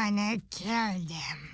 gonna kill them.